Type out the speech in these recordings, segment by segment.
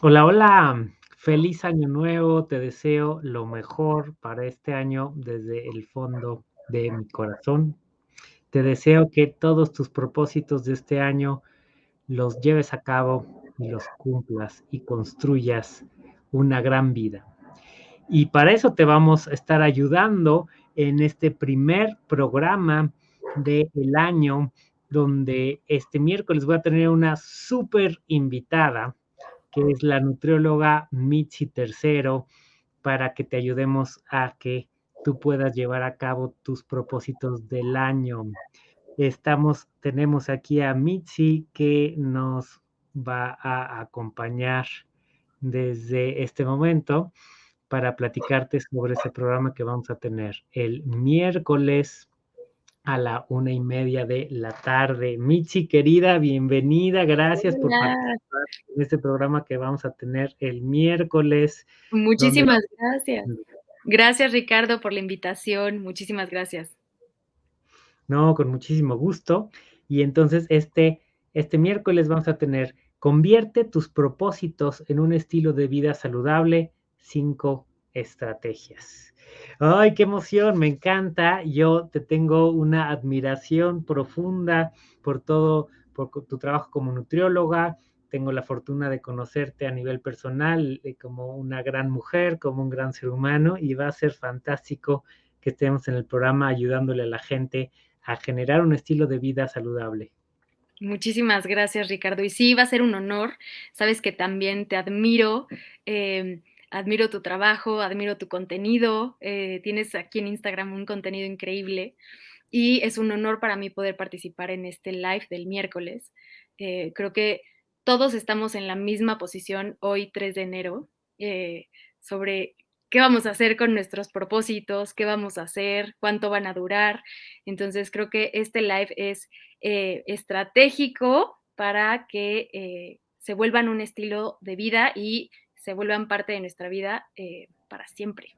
Hola, hola, feliz año nuevo, te deseo lo mejor para este año desde el fondo de mi corazón. Te deseo que todos tus propósitos de este año los lleves a cabo y los cumplas y construyas una gran vida. Y para eso te vamos a estar ayudando en este primer programa del año, donde este miércoles voy a tener una súper invitada es la nutrióloga Mitzi Tercero, para que te ayudemos a que tú puedas llevar a cabo tus propósitos del año. Estamos, tenemos aquí a Mitzi que nos va a acompañar desde este momento para platicarte sobre ese programa que vamos a tener el miércoles a la una y media de la tarde. Michi, querida, bienvenida, gracias por participar en este programa que vamos a tener el miércoles. Muchísimas gracias. Gracias, Ricardo, por la invitación. Muchísimas gracias. No, con muchísimo gusto. Y entonces este, este miércoles vamos a tener Convierte tus propósitos en un estilo de vida saludable, cinco estrategias. Ay, qué emoción, me encanta. Yo te tengo una admiración profunda por todo, por tu trabajo como nutrióloga. Tengo la fortuna de conocerte a nivel personal eh, como una gran mujer, como un gran ser humano y va a ser fantástico que estemos en el programa ayudándole a la gente a generar un estilo de vida saludable. Muchísimas gracias, Ricardo. Y sí, va a ser un honor. Sabes que también te admiro. Eh, admiro tu trabajo, admiro tu contenido, eh, tienes aquí en Instagram un contenido increíble y es un honor para mí poder participar en este live del miércoles. Eh, creo que todos estamos en la misma posición hoy, 3 de enero, eh, sobre qué vamos a hacer con nuestros propósitos, qué vamos a hacer, cuánto van a durar. Entonces creo que este live es estratégico para que se vuelvan un estilo de vida y se vuelvan parte de nuestra vida eh, para siempre.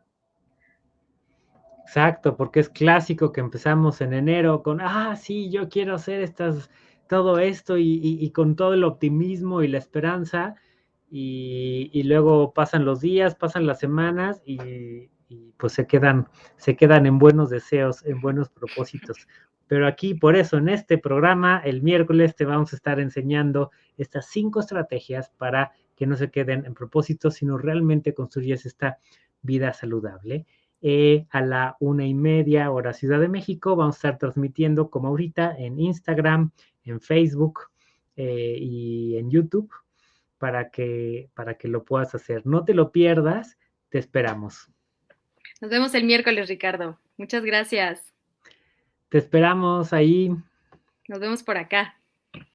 Exacto, porque es clásico que empezamos en enero con, ah, sí, yo quiero hacer estas, todo esto y, con todo el optimismo y la esperanza, y, luego pasan los días, pasan las semanas y, pues se quedan, se quedan en buenos deseos, en buenos propósitos. Pero aquí, por eso, en este programa, el miércoles te vamos a estar enseñando estas cinco estrategias para que no se queden en propósito, sino realmente construyes esta vida saludable. Eh, a la una y media hora Ciudad de México vamos a estar transmitiendo como ahorita en Instagram, en Facebook eh, y en YouTube para que, para que lo puedas hacer. No te lo pierdas, te esperamos. Nos vemos el miércoles, Ricardo. Muchas gracias. Te esperamos ahí. Nos vemos por acá.